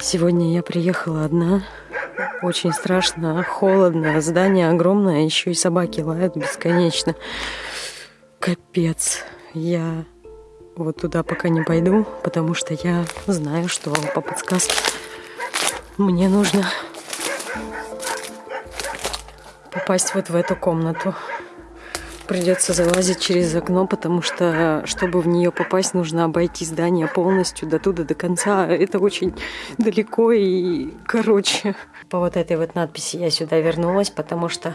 Сегодня я приехала одна. Очень страшно, холодно, здание огромное, еще и собаки лают бесконечно. Капец. Я вот туда пока не пойду, потому что я знаю, что по подсказке мне нужно попасть вот в эту комнату. Придется залазить через окно, потому что, чтобы в нее попасть, нужно обойти здание полностью до туда, до конца. Это очень далеко и короче. По вот этой вот надписи я сюда вернулась, потому что...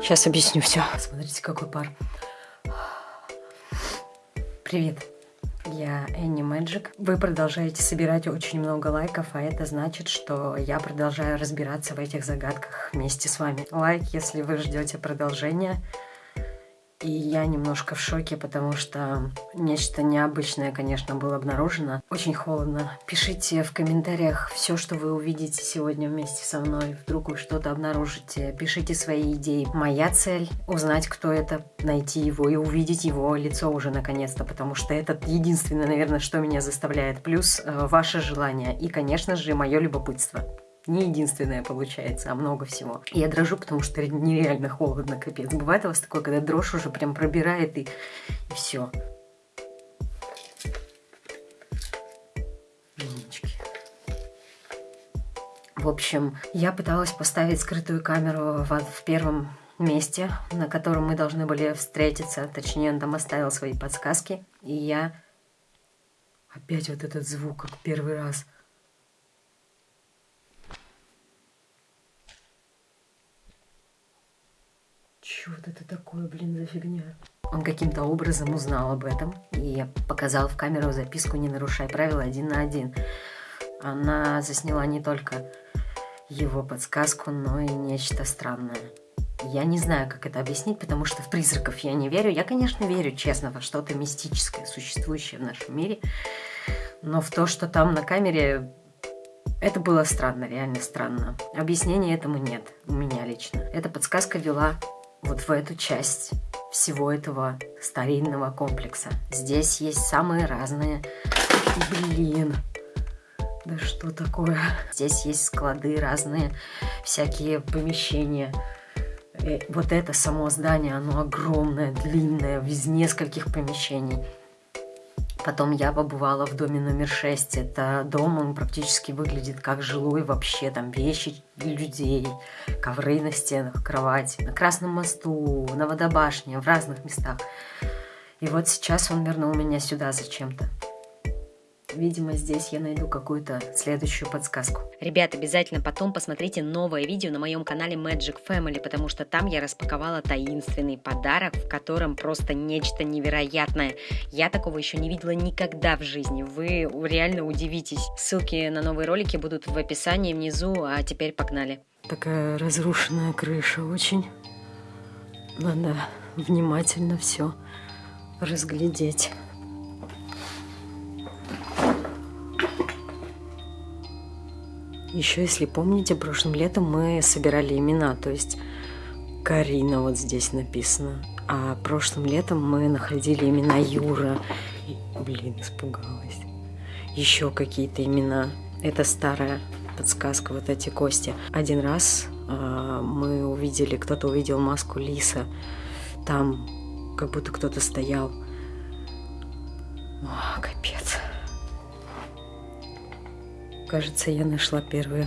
Сейчас объясню все. Смотрите, какой пар. Привет. Я Энни Мэджик. Вы продолжаете собирать очень много лайков, а это значит, что я продолжаю разбираться в этих загадках вместе с вами. Лайк, если вы ждете продолжения. И я немножко в шоке, потому что нечто необычное, конечно, было обнаружено. Очень холодно. Пишите в комментариях все, что вы увидите сегодня вместе со мной. Вдруг вы что-то обнаружите. Пишите свои идеи. Моя цель — узнать, кто это, найти его и увидеть его лицо уже наконец-то, потому что это единственное, наверное, что меня заставляет. Плюс э, ваше желание и, конечно же, мое любопытство не единственное получается, а много всего. Я дрожу, потому что нереально холодно, капец. Бывает у вас такое, когда дрожь уже прям пробирает и, и все. В общем, я пыталась поставить скрытую камеру в, в первом месте, на котором мы должны были встретиться. Точнее, он там оставил свои подсказки. И я... Опять вот этот звук, как первый раз – Вот это такое, блин, за фигня? Он каким-то образом узнал об этом и показал в камеру записку «Не нарушай правила один на один». Она засняла не только его подсказку, но и нечто странное. Я не знаю, как это объяснить, потому что в призраков я не верю. Я, конечно, верю, честно, во что-то мистическое, существующее в нашем мире. Но в то, что там на камере, это было странно, реально странно. Объяснения этому нет, у меня лично. Эта подсказка вела вот в эту часть всего этого старинного комплекса. Здесь есть самые разные... Блин, да что такое? Здесь есть склады, разные всякие помещения. И э, вот это само здание, оно огромное, длинное, из нескольких помещений. Потом я побывала в доме номер 6. Это дом, он практически выглядит как жилой вообще. Там вещи людей, ковры на стенах, кровать, на Красном мосту, на водобашне, в разных местах. И вот сейчас он вернул меня сюда зачем-то. Видимо, здесь я найду какую-то следующую подсказку. Ребят, обязательно потом посмотрите новое видео на моем канале Magic Family, потому что там я распаковала таинственный подарок, в котором просто нечто невероятное. Я такого еще не видела никогда в жизни. Вы реально удивитесь. Ссылки на новые ролики будут в описании внизу, а теперь погнали. Такая разрушенная крыша очень. Надо внимательно все разглядеть. Еще, если помните, прошлым летом мы собирали имена, то есть Карина вот здесь написано. А прошлым летом мы находили имена Юра. И, блин, испугалась. Еще какие-то имена. Это старая подсказка, вот эти кости. Один раз э, мы увидели, кто-то увидел маску лиса. Там как будто кто-то стоял. О, капец. Кажется, я нашла первую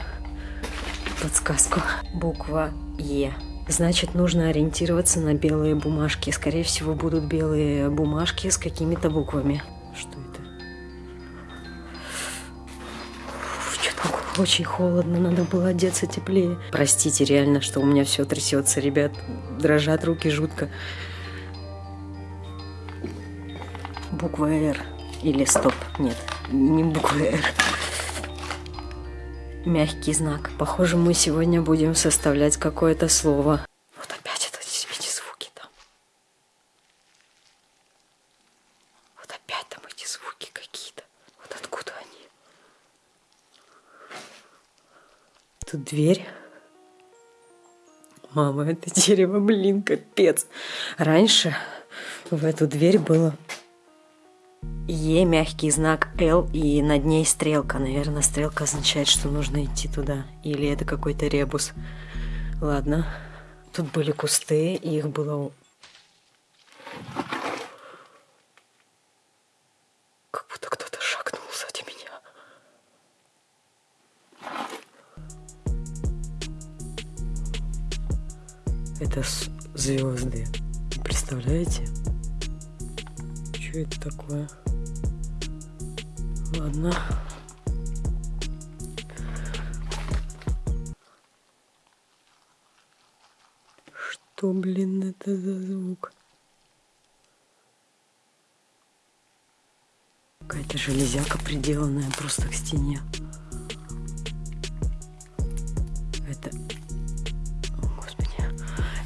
подсказку. Буква Е. Значит, нужно ориентироваться на белые бумажки. Скорее всего, будут белые бумажки с какими-то буквами. Что это? Что-то очень холодно, надо было одеться теплее. Простите, реально, что у меня все трясется, ребят. Дрожат руки жутко. Буква Р. Или стоп, нет, не буква Р мягкий знак. Похоже, мы сегодня будем составлять какое-то слово. Вот опять это, эти звуки там. Вот опять там эти звуки какие-то. Вот откуда они? Тут дверь. Мама, это дерево, блин, капец. Раньше в эту дверь было Е, мягкий знак Л и над ней стрелка. Наверное, стрелка означает, что нужно идти туда. Или это какой-то ребус. Ладно. Тут были кусты, их было... Как будто кто-то шагнул сзади меня. Это звезды. Представляете? Что это такое? Ладно. Что, блин, это за звук? Какая-то железяка приделанная просто к стене.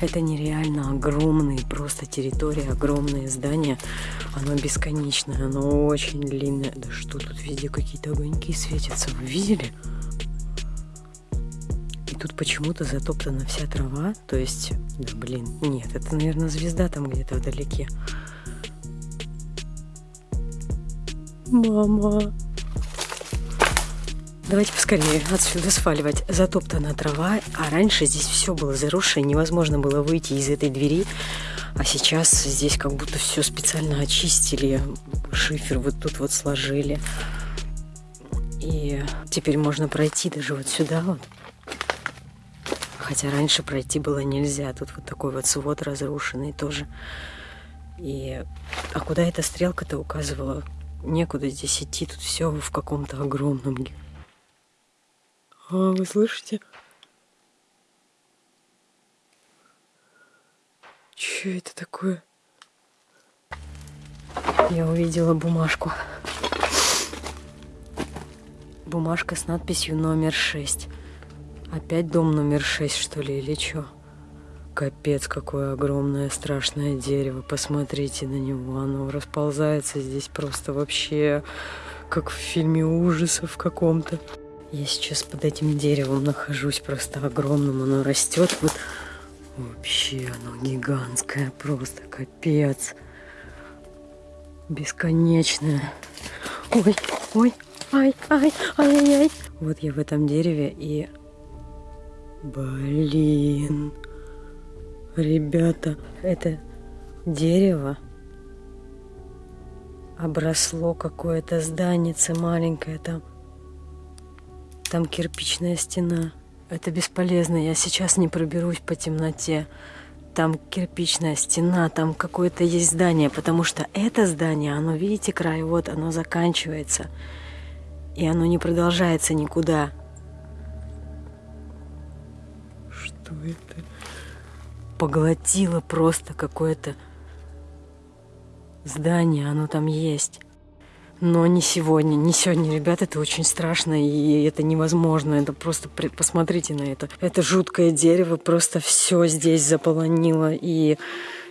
Это нереально огромные, просто территория, огромные здания. Оно бесконечное, оно очень длинное. Да что тут везде какие-то огоньки светятся, вы видели? И тут почему-то затоптана вся трава, то есть, да блин, нет, это, наверное, звезда там где-то вдалеке. Мама. Давайте поскорее отсюда сваливать. Затоптана трава, а раньше здесь все было заросшее, невозможно было выйти из этой двери. А сейчас здесь как будто все специально очистили, шифер вот тут вот сложили. И теперь можно пройти даже вот сюда вот. Хотя раньше пройти было нельзя. Тут вот такой вот свод разрушенный тоже. И... А куда эта стрелка-то указывала? Некуда здесь идти. Тут все в каком-то огромном... А, вы слышите? Что это такое? Я увидела бумажку. Бумажка с надписью номер 6. Опять дом номер 6, что ли, или что? Капец, какое огромное страшное дерево. Посмотрите на него. Оно расползается здесь просто вообще как в фильме ужасов каком-то. Я сейчас под этим деревом нахожусь, просто огромным. Оно растет вот Вообще оно гигантское, просто капец. Бесконечное. Ой, ой, ай, ай, ай, ай, ай. Вот я в этом дереве и... Блин. Ребята, это дерево обросло какое-то зданице маленькое там. Там кирпичная стена. Это бесполезно, я сейчас не проберусь по темноте. Там кирпичная стена, там какое-то есть здание, потому что это здание, оно, видите, край, вот оно заканчивается. И оно не продолжается никуда. Что это? Поглотило просто какое-то здание, оно там есть. Но не сегодня, не сегодня, ребят, это очень страшно, и это невозможно. Это просто посмотрите на это. Это жуткое дерево, просто все здесь заполонило. И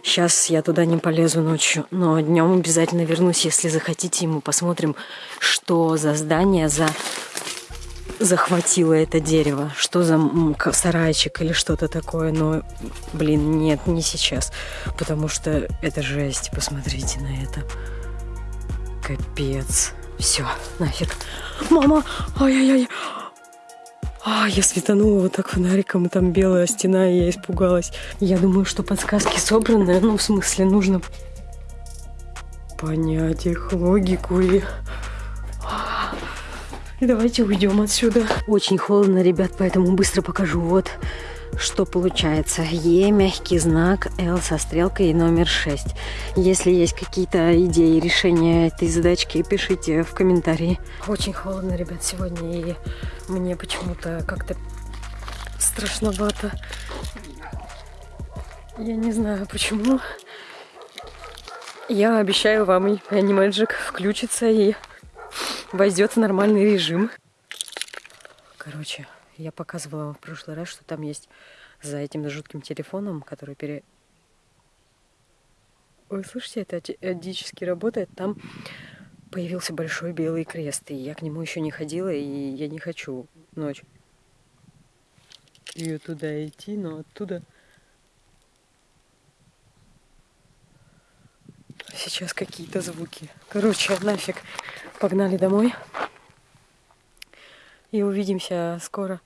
сейчас я туда не полезу ночью, но днем обязательно вернусь, если захотите, и мы посмотрим, что за здание, за захватило это дерево, что за сарайчик или что-то такое, но, блин, нет, не сейчас, потому что это жесть, посмотрите на это. Капец. Все, нафиг. Мама! Ай-яй-яй! А, я светанула вот так фонариком, и там белая стена, и я испугалась. Я думаю, что подсказки собраны, ну, в смысле, нужно понять их логику и... И давайте уйдем отсюда. Очень холодно, ребят, поэтому быстро покажу. Вот что получается. Е, мягкий знак, Л со стрелкой и номер 6. Если есть какие-то идеи решения этой задачки, пишите в комментарии. Очень холодно, ребят, сегодня, и мне почему-то как-то страшновато. Я не знаю почему. Я обещаю вам, Animagic включится и войдет в нормальный режим. Короче, я показывала вам в прошлый раз, что там есть за этим жутким телефоном, который пере... Вы слышите, это адически работает. Там появился большой белый крест, и я к нему еще не ходила, и я не хочу ночь ее туда идти, но оттуда сейчас какие-то звуки. Короче, нафиг. Погнали домой. И увидимся скоро.